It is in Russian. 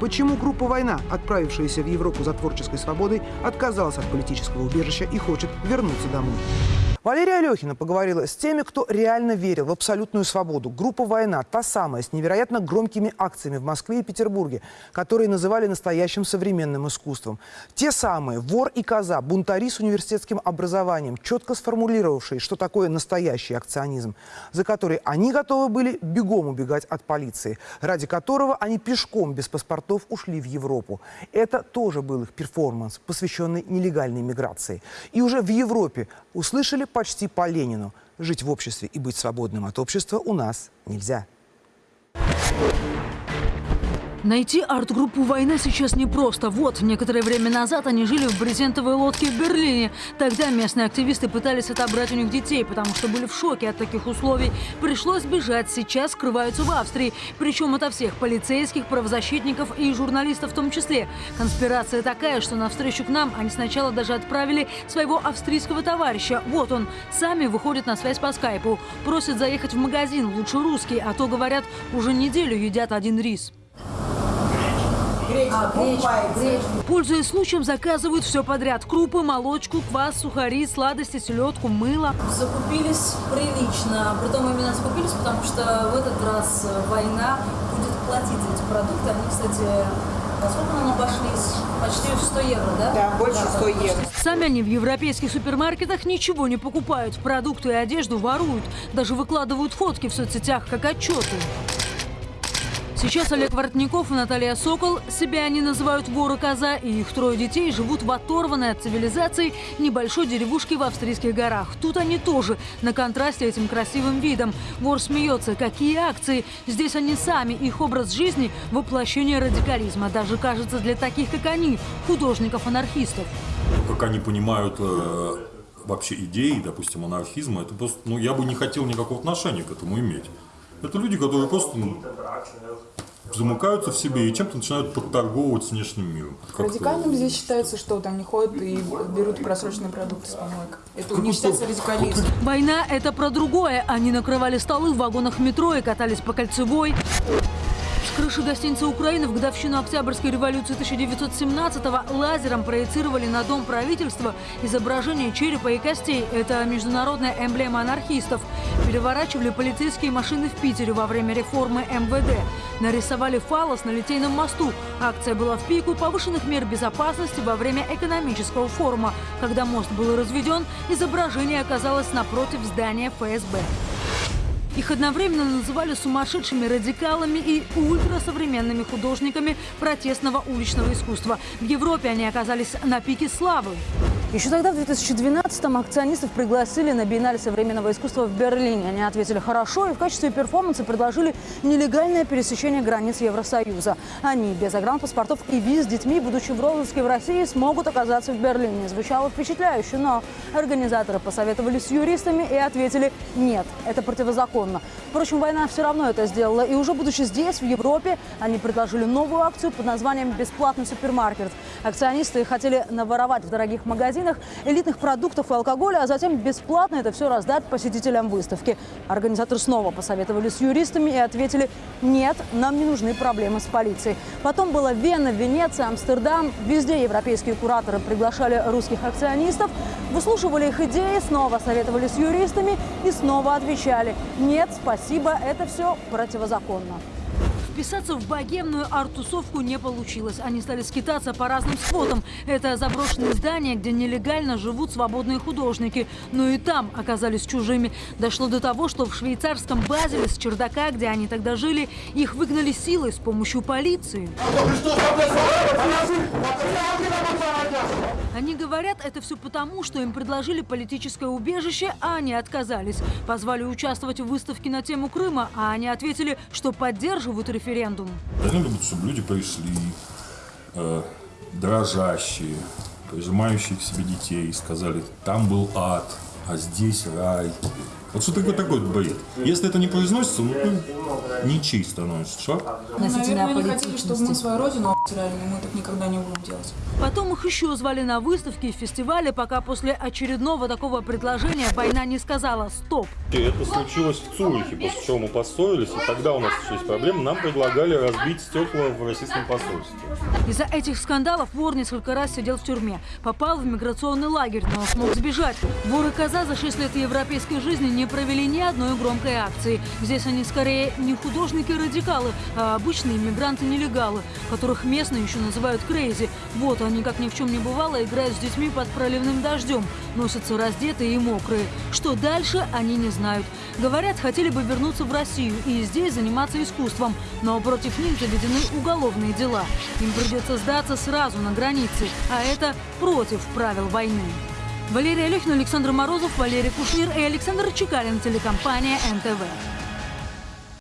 Почему группа «Война», отправившаяся в Европу за творческой свободой, отказалась от политического убежища и хочет вернуться домой? Валерия Алехина поговорила с теми, кто реально верил в абсолютную свободу. Группа «Война» – та самая, с невероятно громкими акциями в Москве и Петербурге, которые называли настоящим современным искусством. Те самые вор и коза, бунтари с университетским образованием, четко сформулировавшие, что такое настоящий акционизм, за который они готовы были бегом убегать от полиции, ради которого они пешком без паспортов ушли в Европу. Это тоже был их перформанс, посвященный нелегальной миграции. И уже в Европе услышали почти по Ленину. Жить в обществе и быть свободным от общества у нас нельзя. Найти арт-группу «Война» сейчас непросто. Вот, некоторое время назад они жили в брезентовой лодке в Берлине. Тогда местные активисты пытались отобрать у них детей, потому что были в шоке от таких условий. Пришлось бежать. Сейчас скрываются в Австрии. Причем ото всех полицейских, правозащитников и журналистов в том числе. Конспирация такая, что навстречу к нам они сначала даже отправили своего австрийского товарища. Вот он. Сами выходят на связь по скайпу. Просят заехать в магазин, лучше русский, а то, говорят, уже неделю едят один рис. А, гречка. Пользуясь случаем, заказывают все подряд. Крупы, молочку, квас, сухари, сладости, селедку, мыло. Закупились прилично. Притом именно закупились, потому что в этот раз война будет платить за эти продукты. Они, кстати, Насколько нам обошлись? Почти в 100 евро, да? Да, больше 100 евро. Сами они в европейских супермаркетах ничего не покупают. Продукты и одежду воруют. Даже выкладывают фотки в соцсетях, как отчеты. Сейчас Олег Воротников и Наталья Сокол, себя они называют воры коза, и их трое детей живут в оторванной от цивилизации небольшой деревушке в австрийских горах. Тут они тоже на контрасте этим красивым видом. Вор смеется. Какие акции? Здесь они сами, их образ жизни – воплощение радикализма. Даже, кажется, для таких, как они, художников-анархистов. Как они понимают э, вообще идеи, допустим, анархизма, это просто, ну, я бы не хотел никакого отношения к этому иметь. Это люди, которые просто ну, замыкаются в себе и чем-то начинают подторговывать с внешним миром. Радикальным здесь считается, что вот они ходят и берут просроченные продукты с помойок. Это не считается радикализмом. Война – это про другое. Они накрывали столы в вагонах метро и катались по кольцевой. С крыши гостиницы Украины в годовщину Октябрьской революции 1917-го лазером проецировали на дом правительства изображение черепа и костей. Это международная эмблема анархистов. Переворачивали полицейские машины в Питере во время реформы МВД. Нарисовали фалос на Литейном мосту. Акция была в пику повышенных мер безопасности во время экономического форума. Когда мост был разведен, изображение оказалось напротив здания ФСБ. Их одновременно называли сумасшедшими радикалами и ультрасовременными художниками протестного уличного искусства. В Европе они оказались на пике славы. Еще тогда, в 2012-м, акционистов пригласили на биеннале современного искусства в Берлине. Они ответили «хорошо» и в качестве перформанса предложили нелегальное пересечение границ Евросоюза. Они без загранпаспортов и виз с детьми, будучи в розыске в России, смогут оказаться в Берлине. Звучало впечатляюще, но организаторы посоветовались с юристами и ответили «нет, это противозаконно». Впрочем, война все равно это сделала. И уже будучи здесь, в Европе, они предложили новую акцию под названием «Бесплатный супермаркет». Акционисты хотели наворовать в дорогих магазинах элитных продуктов и алкоголя, а затем бесплатно это все раздать посетителям выставки. Организаторы снова посоветовали с юристами и ответили «нет, нам не нужны проблемы с полицией». Потом была Вена, Венеция, Амстердам. Везде европейские кураторы приглашали русских акционистов, выслушивали их идеи, снова советовали с юристами и снова отвечали «нет, спасибо, это все противозаконно». Вписаться в богемную арт-тусовку не получилось. Они стали скитаться по разным спотам. Это заброшенные здания, где нелегально живут свободные художники. Но и там оказались чужими. Дошло до того, что в швейцарском Базеле с чердака, где они тогда жили, их выгнали силой с помощью полиции. Они говорят, это все потому, что им предложили политическое убежище, а они отказались. Позвали участвовать в выставке на тему Крыма, а они ответили, что поддерживают референдум. Они любят, чтобы люди пришли, э, дрожащие, прижимающие к себе детей, сказали, там был ад, а здесь рай. Вот что такое такой бред? Если это не произносится, ну ты ничей становишься, шаг. Относительно Наверное, они хотели, чтобы мы свою родину обсирали, но мы так никогда не будем делать. Потом их еще звали на выставки и фестивали, пока после очередного такого предложения война не сказала «стоп». Это случилось в Цюрихе, после чего мы поссорились, и тогда у нас начались проблемы. Нам предлагали разбить стекла в российском посольстве. Из-за этих скандалов вор несколько раз сидел в тюрьме. Попал в миграционный лагерь, но смог сбежать. Вор и коза за 6 лет европейской жизни не провели ни одной громкой акции. Здесь они скорее не художники-радикалы, а обычные иммигранты-нелегалы, которых местные еще называют крейзи. Вот они, как ни в чем не бывало, играют с детьми под проливным дождем, носятся раздетые и мокрые. Что дальше, они не знают. Говорят, хотели бы вернуться в Россию и здесь заниматься искусством, но против них заведены уголовные дела. Им придется сдаться сразу на границе, а это против правил войны. Валерия Алехина, Александр Морозов, Валерий Кушнир и Александр Чекалин, телекомпания НТВ.